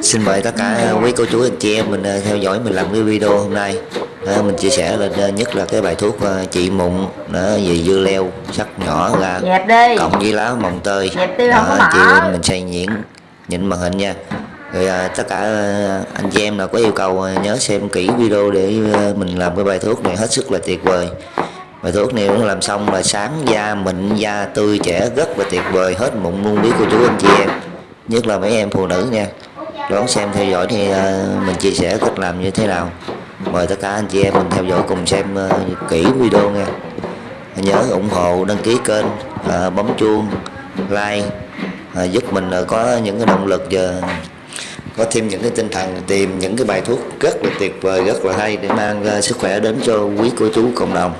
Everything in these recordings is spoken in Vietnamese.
Xin mời tất cả quý cô chú anh chị em mình ờ, theo dõi mình làm cái video hôm nay. Đó, mình chia sẻ lên ờ, nhất là cái bài thuốc ờ, trị mụn đó, về dưa leo sắc nhỏ ra cộng với lá mồng tơi. Đó, chị em mình xay nhuyễn nhịn màn hình nha. Rồi à, tất cả anh chị em nào có yêu cầu nhớ xem kỹ video để mình làm cái bài thuốc này hết sức là tuyệt vời. Bài thuốc này nó làm xong là sáng da mịn da tươi trẻ rất là tuyệt vời. Hết mụn luôn biết cô chú anh chị em nhất là mấy em phụ nữ nha. Đón xem theo dõi thì ờ, mình chia sẻ cách làm như thế nào. Mời tất cả anh chị em mình theo dõi cùng xem ờ, kỹ video nha. Nhớ ủng hộ đăng ký kênh ờ, bấm chuông like giúp mình có những cái động lực và có thêm những cái tinh thần tìm những cái bài thuốc rất là tuyệt vời rất là hay để mang ra sức khỏe đến cho quý cô chú cộng đồng.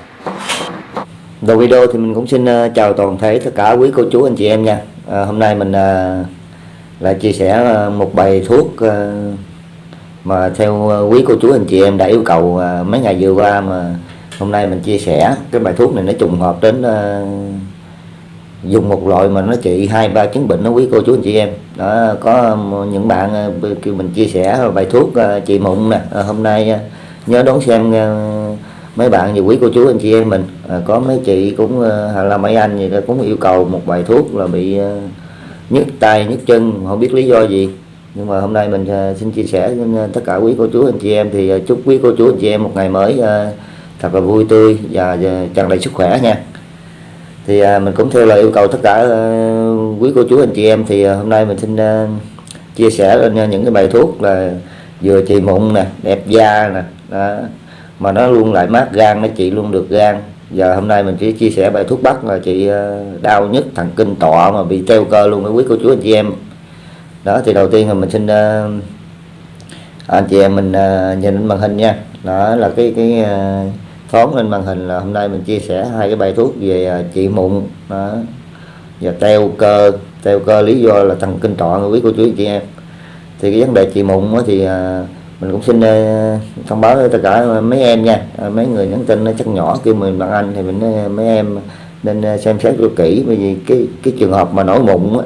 Đầu video thì mình cũng xin chào toàn thể tất cả quý cô chú anh chị em nha. À, hôm nay mình là chia sẻ ờ, một bài thuốc ờ, mà theo ờ, quý cô chú anh chị em đã yêu cầu mấy ngày vừa qua mà hôm nay mình chia sẻ, cái bài thuốc này nó trùng hợp đến dùng một loại mà nó trị hai, ba chứng bệnh đó quý cô chú anh chị em. Đó, có những bạn kêu mình chia sẻ bài thuốc chị trị mụn nè hôm nay nhớ đón xem mấy bạn và quý cô chú anh chị em mình. Có mấy chị cũng là mấy anh gì đó cũng yêu cầu một bài thuốc là bị nhức tay nhức chân không biết lý do gì. Nhưng mà hôm nay mình à, xin chia sẻ với à, tất cả quý cô chú anh chị em. Thì à, chúc quý cô chú anh chị em một ngày mới thật là vui tươi và, tràn đầy sức khỏe nha. Thì mình cũng theo lời yêu cầu tất cả quý cô chú anh chị em. Thì hôm nay mình xin chia sẻ lên những cái bài thuốc là vừa trị mụn nè đẹp da nè đó. mà nó luôn lại mát gan nó trị luôn được gan giờ hôm nay mình chỉ chia sẻ bài thuốc bắc là chị ờ, đau nhất thần kinh tọa mà bị treo cơ luôn với quý cô chú anh chị em. Đó thì đầu tiên là mình xin ờ, anh chị em mình ờ, nhìn lên màn hình nha. Đó là cái cái phóng lên màn hình là hôm nay mình chia sẻ hai cái bài thuốc về à, trị mụn. Đó. và teo cơ teo cơ lý do là thần kinh tọa quý cô chú anh chị em. Thì cái vấn đề trị mụn thì uh, mình cũng xin ờ, thông báo với tất cả mấy em nha. Ờ, mấy người nhắn tin nó chắc nhỏ kêu mình bạn anh thì mình ờ, mấy em nên xem xét cho kỹ bởi vì cái cái trường hợp mà nổi mụn á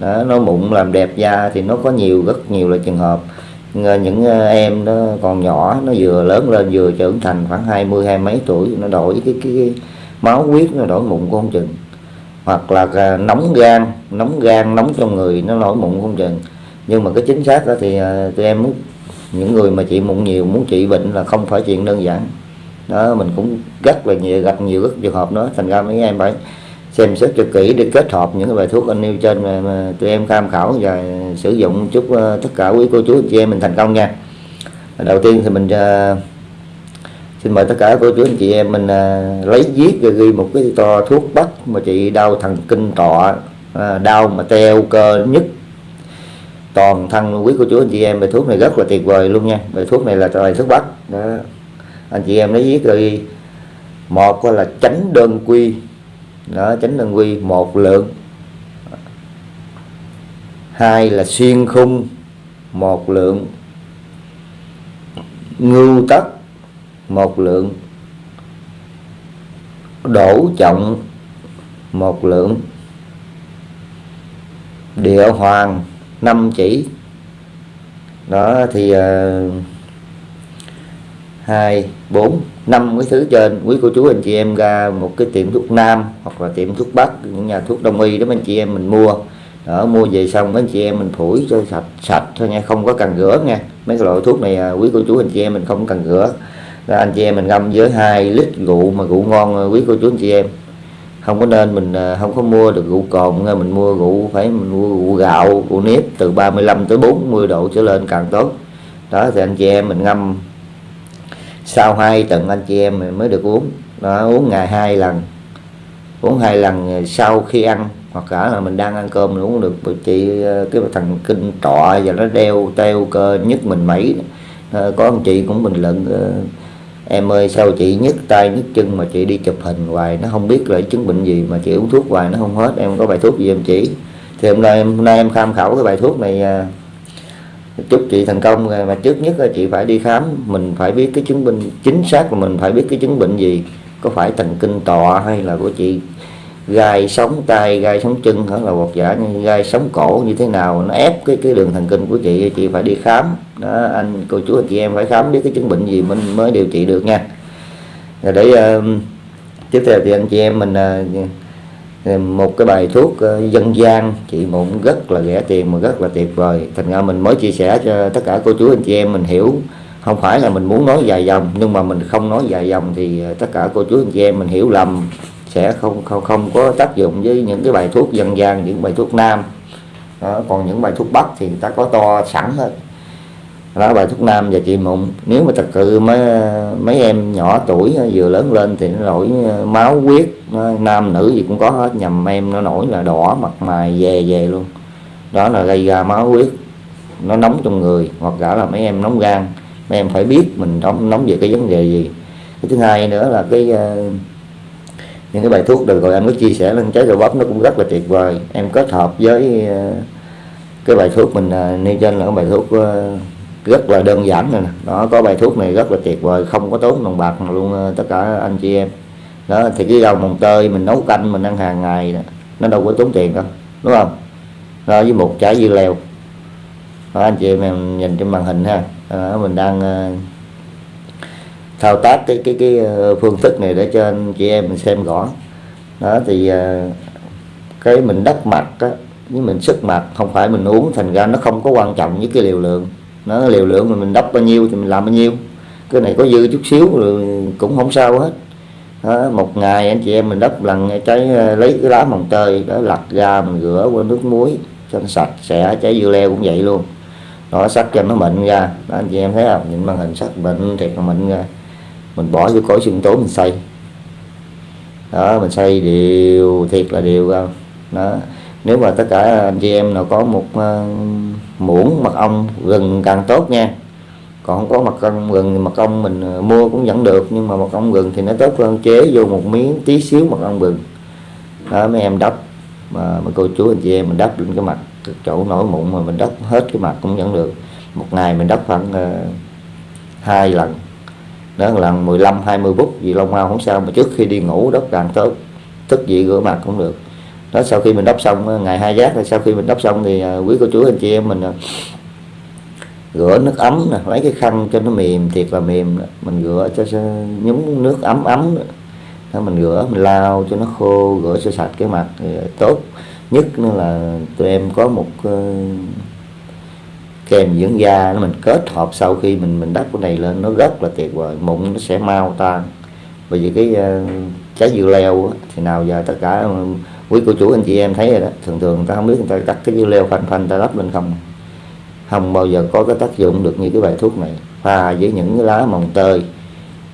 đó, nổi mụn làm đẹp da thì nó có nhiều rất nhiều là trường hợp. Những em nó còn nhỏ nó vừa lớn lên vừa trưởng thành khoảng 20 hai mấy tuổi nó đổi cái cái, cái máu huyết nó đổi mụn không chừng. Hoặc là nóng gan nóng gan nóng trong người nó nổi mụn không chừng. Nhưng mà cái chính xác đó thì tụi em muốn những người mà chị mụn nhiều muốn trị bệnh là không phải chuyện đơn giản. Đó mình cũng rất là nhiều gặp nhiều rất trường hợp đó. Thành ra mấy em phải xem xét cho kỹ để kết hợp những cái bài thuốc anh nêu trên mà, mà tụi em tham khảo và sử dụng chúc uh, ờ, tất cả quý cô chú anh chị em mình thành công nha. Đầu tiên thì mình uh, xin mời tất cả cô chú anh chị em mình uh, lấy viết và ghi một cái to thuốc bắc mà chị đau thần kinh tọa uh, đau mà teo cơ nhất toàn thân quý cô chú, anh chị em, bài thuốc này rất là tuyệt vời luôn nha. Bài thuốc này là bài thuốc bắc. Đó. Anh chị em lấy viết rồi một là tránh đơn quy. Đó tránh đơn quy, một lượng. Hai là xuyên khung, một lượng. Ngưu tất, một lượng. Đổ trọng, một lượng. Địa hoàng năm chỉ. Đó thì uh, hai bốn năm cái thứ trên. Quý cô chú anh chị em ra một cái tiệm thuốc nam hoặc là tiệm thuốc bắc những nhà thuốc đông y đó anh chị em mình mua. Đó mua về xong mấy anh chị em mình phủi cho sạch sạch thôi nha không có cần rửa nha. Mấy loại thuốc này à, quý cô chú anh chị em mình không cần rửa. Rồi anh chị em mình ngâm với 2 lít rượu mà rượu ngon à, quý cô chú anh chị em không có nên mình à, không có mua được rượu cồn mình mua rượu phải mình mua rượu gạo rượu nếp từ 35 tới 40 độ trở lên càng tốt. Đó thì anh chị em mình ngâm. Sau hai tuần anh chị em mình mới được uống. Đó, uống ngày hai lần. Uống hai lần à, sau khi ăn hoặc cả là mình đang ăn cơm mình uống được chị à, cái thằng kinh trọ và nó đeo teo cơ nhất mình mấy. Ờ, có anh chị cũng bình luận ờ, em ơi, sao chị nhức tay, nhức chân mà chị đi chụp hình hoài? Nó không biết là chứng bệnh gì mà chị uống thuốc hoài, nó không hết. Em có bài thuốc gì em chỉ thì hôm nay em, hôm nay em tham khảo cái bài thuốc này à, chúc chị thành công. Rồi mà trước nhất là chị phải đi khám, mình phải biết cái chứng bệnh, chính xác của mình phải biết cái chứng bệnh gì. Có phải thần kinh tọa hay là của chị gai sống tay gai sống chân hoặc là bột giả như gai sống cổ như thế nào? Nó ép cái cái đường thần kinh của chị chị phải đi khám. Đó anh cô chú anh chị em phải khám biết cái chứng bệnh gì mình mới điều trị được nha. Rồi để uh, tiếp theo thì anh chị em mình uh, một cái bài thuốc uh, dân gian. Chị mụn rất là rẻ tiền mà rất là tuyệt vời. Thành ra mình mới chia sẻ cho tất cả cô chú anh chị em mình hiểu. Không phải là mình muốn nói dài dòng nhưng mà mình không nói dài dòng thì tất cả cô chú anh chị em mình hiểu lầm sẽ không không không có tác dụng với những cái bài thuốc dân gian những bài thuốc nam. Đó, còn những bài thuốc bắc thì người ta có to sẵn hết. Đó bài thuốc nam và trị mụn. Nếu mà thật sự mấy mấy em nhỏ tuổi vừa lớn lên thì nó nổi ờ, máu huyết ờ, nam nữ gì cũng có hết. Nhầm em nó nổi là đỏ mặt mày về về luôn. Đó là gây ra máu huyết. Nó nóng trong người hoặc cả là mấy em nóng gan. Mấy em phải biết mình nóng nóng về cái vấn đề gì. Cái thứ hai nữa là cái uh, những cái bài thuốc được rồi anh có chia sẻ lên trái đậu bắp nó cũng rất là tuyệt vời. Em kết hợp với ờ, cái bài thuốc mình ờ, nêu trên là cái bài thuốc ờ, rất là đơn giản này nó có bài thuốc này rất là tuyệt vời không có tốn đồng bạc luôn tất cả anh chị em. Đó thì cái rau mồng tơi mình nấu canh mình ăn hàng ngày nó đâu có tốn tiền đâu đúng không? Đó với một trái dưa leo. Đó, anh chị em nhìn trên màn hình ha. Đó, mình đang thao tác cái cái cái ờ, phương thức này để cho anh chị em mình xem rõ. Đó thì ờ, cái mình đắp mặt á với mình sức mặt không phải mình uống thành ra nó không có quan trọng với cái liều lượng. Nó liều lượng mà mình đắp bao nhiêu thì mình làm bao nhiêu. Cái này có dư chút xíu rồi cũng không sao hết. Đó, một ngày anh chị em mình đắp lần trái ờ, lấy cái lá mồng tơi đó lặt ra mình rửa qua nước muối cho nó sạch sẽ trái dưa leo cũng vậy luôn. Nó sắc cho nó mịn ra. Đó, anh chị em thấy không? Nhìn màn hình sắc mịn thiệt là mịn ra mình bỏ vô cối sinh tố mình xay đó mình xay đều thiệt là đều ra đó. Nếu mà tất cả anh chị em nào có một uh, muỗng mật ong gừng càng tốt nha. Còn không có mật ong gừng thì mật ong mình ờ, mua cũng vẫn được nhưng mà mật ong gừng thì nó tốt hơn chế vô một miếng tí xíu mật ong gừng đó mấy em đắp mà, mà cô chú anh chị em mình đắp lên cái mặt chỗ nổi mụn mà mình đắp hết cái mặt cũng vẫn được. Một ngày mình đắp khoảng uh, hai lần đó là 15 20 phút gì lông mau không sao mà trước khi đi ngủ đắp càng tốt thức dậy rửa mặt cũng được. Đó sau khi mình đắp xong ngày hai giác sau khi mình đắp xong thì à, quý cô chú anh chị em mình à, rửa nước ấm nè lấy cái khăn cho nó mềm thiệt là mềm mình rửa cho, nhúng nước ấm ấm đó, mình rửa mình lau cho nó khô rửa cho sạch cái mặt thì tốt. Nhất nữa là tụi em có một kèm dưỡng da nó mình kết hợp sau khi mình mình đắp cái này lên nó rất là tuyệt vời mụn nó sẽ mau tan. Bởi vì cái uh, trái dưa leo thì nào giờ tất cả ờ, quý cô chú anh chị em thấy rồi đó thường thường người ta không biết người ta cắt cái dưa leo phanh phanh ta đắp lên không. Không bao giờ có cái tác dụng được như cái bài thuốc này. Pha với những cái lá mồng tơi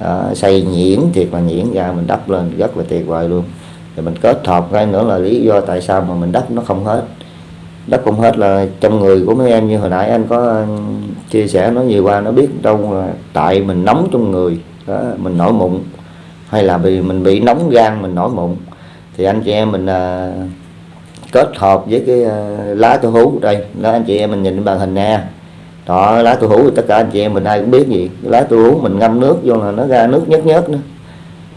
đó, xay nhuyễn thiệt là nhuyễn ra mình đắp lên rất là tuyệt vời luôn. Rồi mình kết hợp cái nữa là lý do tại sao mà mình đắp nó không hết đất không hết là trong người của mấy em. Như hồi nãy anh có ừ, chia sẻ nó nhiều qua nó biết đâu là tại mình nóng trong người. Đó, mình nổi mụn. Hay là vì mình bị nóng gan mình nổi mụn. Thì anh chị em mình à, kết hợp với cái à, lá tu hú đây. Đó anh chị em mình nhìn màn hình nè. Đó lá tu hú thì tất cả anh chị em mình ai cũng biết gì. Lá tu hú mình ngâm nước vô là nó ra nước nhớt nhớt nữa.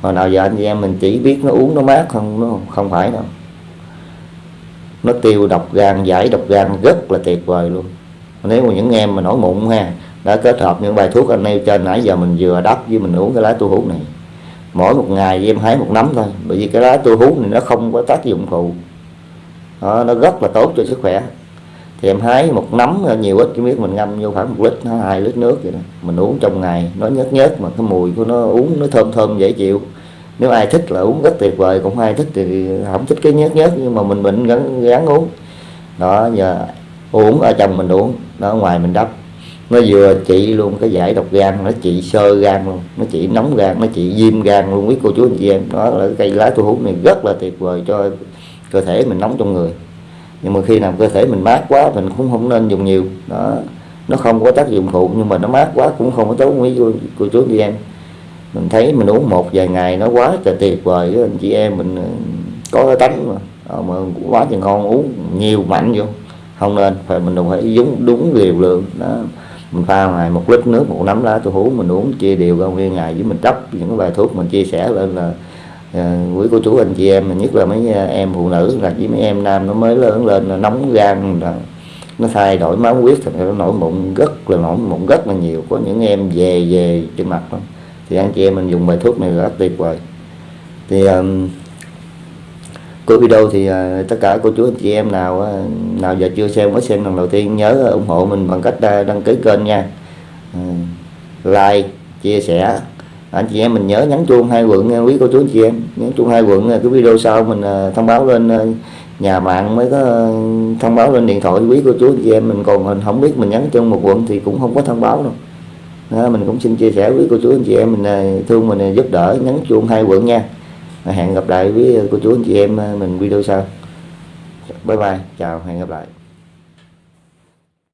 Hồi nào giờ anh chị em mình chỉ biết nó uống nó mát không nó không phải đâu nó tiêu độc gan giải độc gan rất là tuyệt vời luôn. Nếu mà những em mà nổi mụn ha đã kết hợp những bài thuốc anh nêu trên nãy giờ mình vừa đắp với mình uống cái lá tu hú này. Mỗi một ngày em hái một nắm thôi bởi vì cái lá tu hú này nó không có tác dụng phụ. Đó, nó rất là tốt cho sức khỏe. Thì em hái một nắm nhiều ít chứ biết mình ngâm vô khoảng một lít hai lít nước vậy đó. Mình uống trong ngày nó nhớt nhớt mà cái mùi của nó uống nó thơm thơm dễ chịu nếu ai thích là uống rất tuyệt vời cũng ai thích thì không thích cái nhớt nhớt nhưng mà mình bệnh gắn gắn uống. Đó giờ uống ở trong mình uống nó ngoài mình đắp. Nó vừa trị luôn cái giải độc gan nó trị sơ gan luôn nó trị nóng gan nó trị viêm gan luôn quý cô chú anh chị em. Đó là cây lá thu hút này rất là tuyệt vời cho cơ thể mình nóng trong người. Nhưng mà khi nào cơ thể mình mát quá mình cũng không nên dùng nhiều. Đó nó không có tác dụng phụ nhưng mà nó mát quá cũng không có tốt quý cô, cô chú anh chị em mình thấy mình uống một vài ngày nó quá trời tuyệt vời với anh chị em mình ờ, có cái tánh mà. Ờ, mà mà quá thì ngon uống nhiều mạnh vô. Không nên phải mình đâu phải đúng đúng liều lượng. Đó mình pha ngày một lít nước một nắm lá tôi hú mình uống chia đều ra nguyên ngày với mình đắp những cái bài thuốc mình chia sẻ lên là uh, quý cô chú anh chị em nhất là mấy em phụ nữ là với mấy em nam nó mới lớn lên là nóng gan là nó thay đổi máu huyết thì nó nổi mụn rất là nổi mụn rất là nhiều. Có những em về về trên mặt đó thì anh chị em mình dùng bài thuốc này rất tuyệt vời. Thì um, cuối video thì uh, tất cả cô chú anh chị em nào uh, nào giờ chưa xem mới xem lần đầu tiên nhớ ủng hộ mình bằng cách uh, đăng ký kênh nha. Uh, like chia sẻ. Anh chị em mình nhớ nhắn chuông hai quận quý cô chú anh chị em nhắn chuông hai quận cái video sau mình uh, thông báo lên uh, nhà mạng mới có thông báo lên điện thoại quý cô chú anh chị em mình. Còn mình không biết mình nhắn chung một quận thì cũng không có thông báo đâu đó, mình cũng xin chia sẻ với cô chú anh chị em mình à, thương mình à, giúp đỡ nhấn chuông hai quận nha. Hẹn gặp lại với à, cô chú anh chị em mình video sau. Bye bye chào hẹn gặp lại.